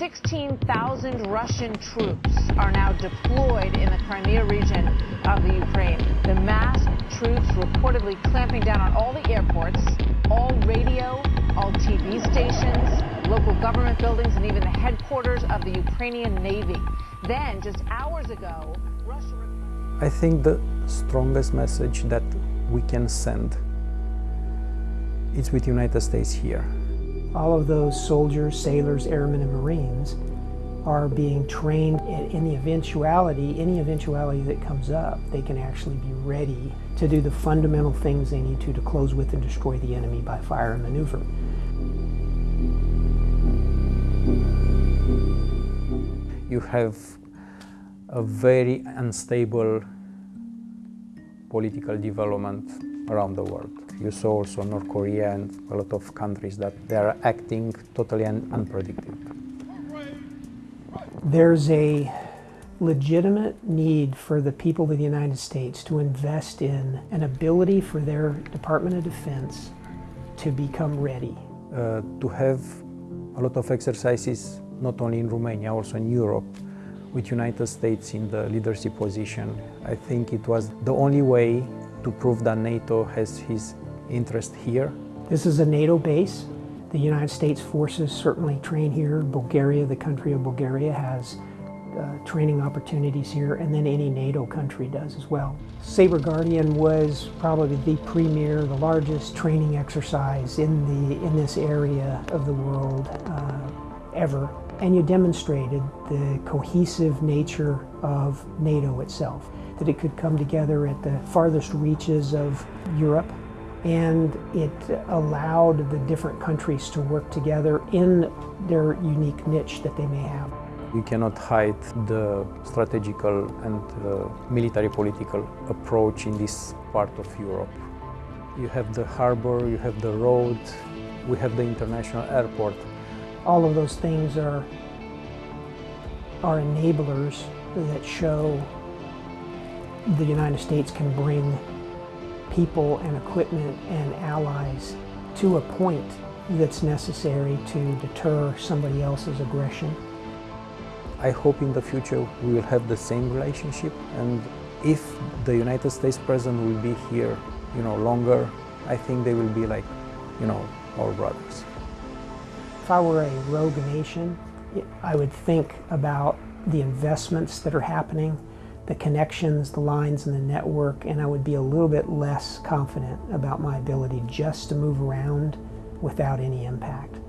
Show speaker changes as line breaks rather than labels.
16,000 Russian troops are now deployed in the Crimea region of the Ukraine. The mass troops reportedly clamping down on all the airports, all radio, all TV stations, local government buildings, and even the headquarters of the Ukrainian Navy. Then, just hours ago, Russia.
I think the strongest message that we can send is with the United States here.
All of those soldiers, sailors, airmen, and Marines are being trained in the eventuality, any eventuality that comes up, they can actually be ready to do the fundamental things they need to to close with and destroy the enemy by fire and maneuver.
You have a very unstable political development around the world. You saw also North Korea and a lot of countries that they are acting totally un unpredictable.
There's a legitimate need for the people of the United States to invest in an ability for their Department of Defense to become ready.
Uh, to have a lot of exercises, not only in Romania, also in Europe, with United States in the leadership position. I think it was the only way to prove that NATO has his interest here.
This is a NATO base. The United States forces certainly train here. Bulgaria, the country of Bulgaria, has uh, training opportunities here, and then any NATO country does as well. Sabre Guardian was probably the premier, the largest training exercise in, the, in this area of the world uh, ever. And you demonstrated the cohesive nature of NATO itself, that it could come together at the farthest reaches of Europe and it allowed the different countries to work together in their unique niche that they may have.
You cannot hide the strategical and uh, military political approach in this part of Europe. You have the harbor, you have the road, we have the international airport.
All of those things are, are enablers that show the United States can bring people and equipment and allies to a point that's necessary to deter somebody else's aggression.
I hope in the future we will have the same relationship and if the United States president will be here, you know, longer, I think they will be like, you know, our brothers.
If I were a rogue nation, I would think about the investments that are happening, the connections, the lines and the network, and I would be a little bit less confident about my ability just to move around without any impact.